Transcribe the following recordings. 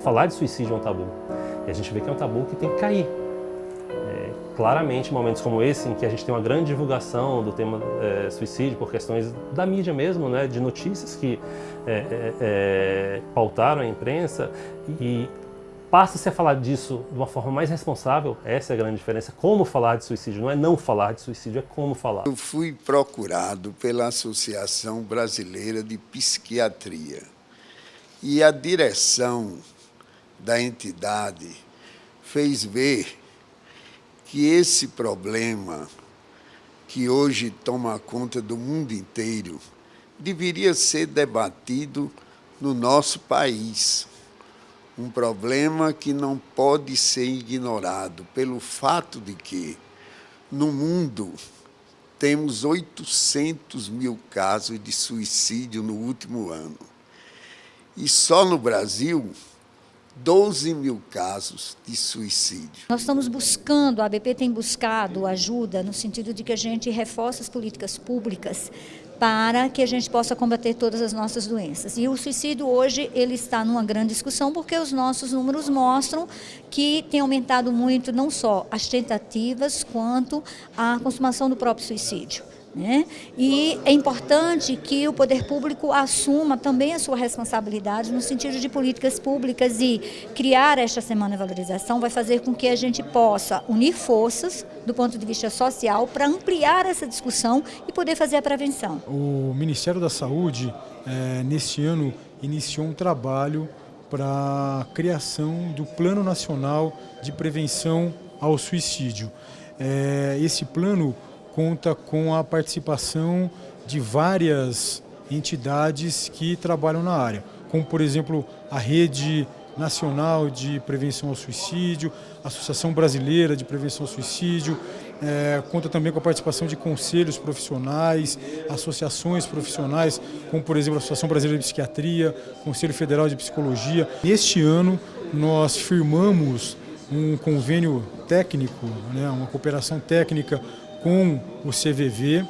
falar de suicídio é um tabu. E a gente vê que é um tabu que tem que cair. É, claramente, momentos como esse, em que a gente tem uma grande divulgação do tema é, suicídio por questões da mídia mesmo, né, de notícias que é, é, é pautaram a imprensa, e passa-se a falar disso de uma forma mais responsável, essa é a grande diferença. Como falar de suicídio, não é não falar de suicídio, é como falar. Eu fui procurado pela Associação Brasileira de Psiquiatria e a direção da entidade fez ver que esse problema que hoje toma conta do mundo inteiro deveria ser debatido no nosso país um problema que não pode ser ignorado pelo fato de que, no mundo, temos 800 mil casos de suicídio no último ano. E só no Brasil, 12 mil casos de suicídio. Nós estamos buscando, a ABP tem buscado ajuda no sentido de que a gente reforce as políticas públicas para que a gente possa combater todas as nossas doenças. E o suicídio hoje ele está numa grande discussão porque os nossos números mostram que tem aumentado muito não só as tentativas quanto a consumação do próprio suicídio. Né? E é importante que o poder público assuma também a sua responsabilidade no sentido de políticas públicas e criar esta Semana de Valorização vai fazer com que a gente possa unir forças do ponto de vista social para ampliar essa discussão e poder fazer a prevenção. O Ministério da Saúde, é, neste ano, iniciou um trabalho para a criação do Plano Nacional de Prevenção ao Suicídio. É, esse plano conta com a participação de várias entidades que trabalham na área, como por exemplo a Rede Nacional de Prevenção ao Suicídio, Associação Brasileira de Prevenção ao Suicídio, é, conta também com a participação de conselhos profissionais, associações profissionais, como por exemplo a Associação Brasileira de Psiquiatria, Conselho Federal de Psicologia. Neste ano nós firmamos um convênio técnico, né, uma cooperação técnica com o CVV.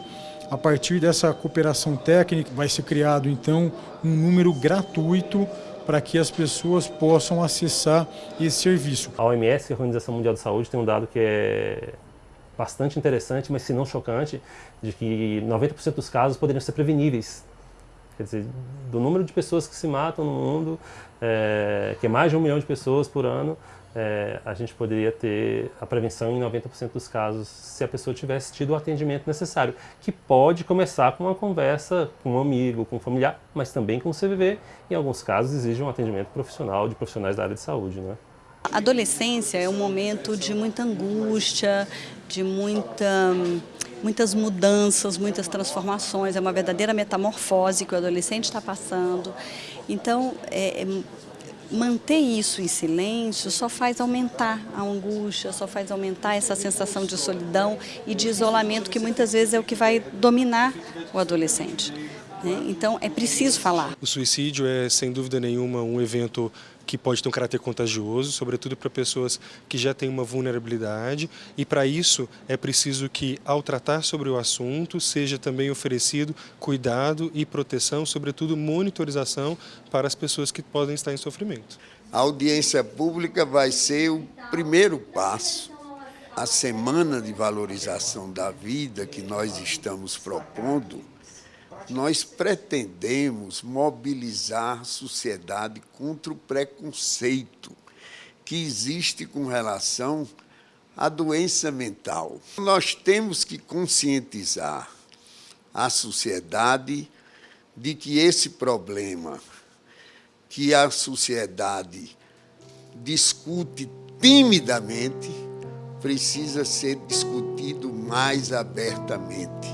A partir dessa cooperação técnica vai ser criado então um número gratuito para que as pessoas possam acessar esse serviço. A OMS, a Organização Mundial de Saúde, tem um dado que é bastante interessante, mas se não chocante, de que 90% dos casos poderiam ser preveníveis. Quer dizer, do número de pessoas que se matam no mundo, é, que é mais de um milhão de pessoas por ano, é, a gente poderia ter a prevenção em 90% dos casos se a pessoa tivesse tido o atendimento necessário, que pode começar com uma conversa com um amigo, com um familiar, mas também com o CVV, em alguns casos exige um atendimento profissional de profissionais da área de saúde. Né? Adolescência é um momento de muita angústia, de muita, muitas mudanças, muitas transformações, é uma verdadeira metamorfose que o adolescente está passando. Então, é, é manter isso em silêncio só faz aumentar a angústia, só faz aumentar essa sensação de solidão e de isolamento que muitas vezes é o que vai dominar o adolescente. Né? Então é preciso falar. O suicídio é sem dúvida nenhuma um evento que pode ter um caráter contagioso, sobretudo para pessoas que já têm uma vulnerabilidade e para isso é preciso que ao tratar sobre o assunto seja também oferecido cuidado e proteção, sobretudo monitorização para as pessoas que podem estar em sofrimento. A audiência pública vai ser o primeiro passo. A semana de valorização da vida que nós estamos propondo nós pretendemos mobilizar a sociedade contra o preconceito que existe com relação à doença mental. Nós temos que conscientizar a sociedade de que esse problema que a sociedade discute timidamente precisa ser discutido mais abertamente.